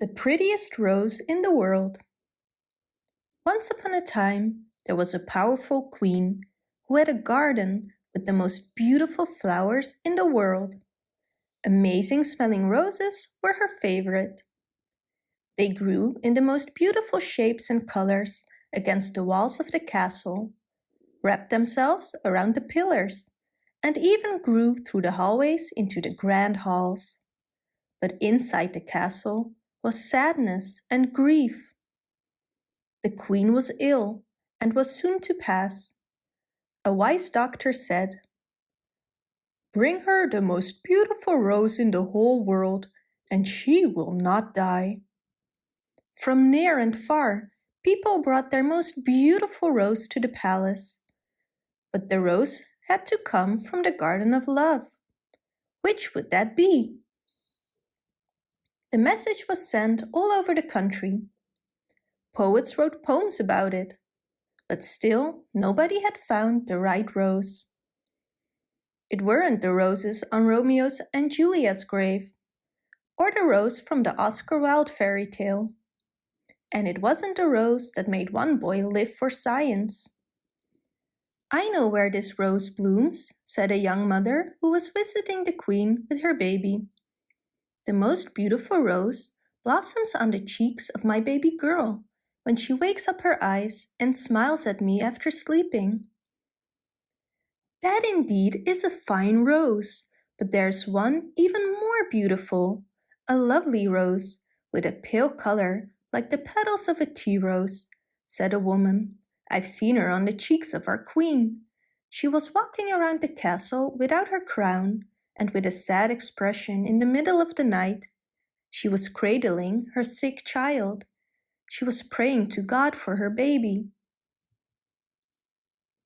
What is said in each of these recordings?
The prettiest rose in the world. Once upon a time, there was a powerful queen who had a garden with the most beautiful flowers in the world. Amazing smelling roses were her favorite. They grew in the most beautiful shapes and colors against the walls of the castle, wrapped themselves around the pillars, and even grew through the hallways into the grand halls. But inside the castle was sadness and grief. The queen was ill and was soon to pass. A wise doctor said, Bring her the most beautiful rose in the whole world, and she will not die. From near and far, people brought their most beautiful rose to the palace. But the rose had to come from the Garden of Love. Which would that be? The message was sent all over the country. Poets wrote poems about it, but still nobody had found the right rose. It weren't the roses on Romeo's and Juliet's grave, or the rose from the Oscar Wilde fairy tale. And it wasn't the rose that made one boy live for science. I know where this rose blooms, said a young mother who was visiting the queen with her baby. The most beautiful rose blossoms on the cheeks of my baby girl when she wakes up her eyes and smiles at me after sleeping. That indeed is a fine rose, but there's one even more beautiful, a lovely rose with a pale color like the petals of a tea rose, said a woman. I've seen her on the cheeks of our queen. She was walking around the castle without her crown and with a sad expression in the middle of the night. She was cradling her sick child. She was praying to God for her baby.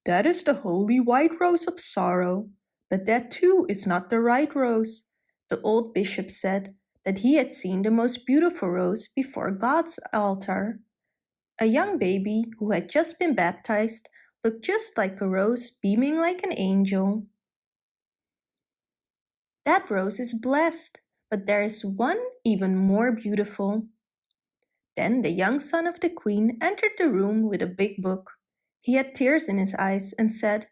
That is the holy white rose of sorrow, but that too is not the right rose. The old bishop said that he had seen the most beautiful rose before God's altar. A young baby who had just been baptized looked just like a rose beaming like an angel. That rose is blessed, but there is one even more beautiful. Then the young son of the queen entered the room with a big book. He had tears in his eyes and said,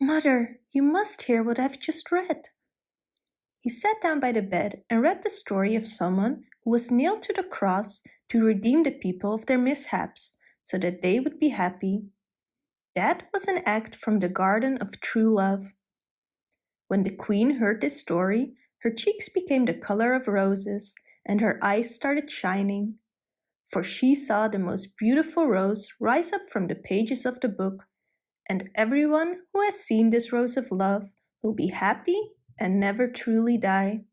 Mother, you must hear what I've just read. He sat down by the bed and read the story of someone who was nailed to the cross to redeem the people of their mishaps so that they would be happy. That was an act from the garden of true love. When the queen heard this story, her cheeks became the color of roses and her eyes started shining. For she saw the most beautiful rose rise up from the pages of the book, and everyone who has seen this rose of love will be happy and never truly die.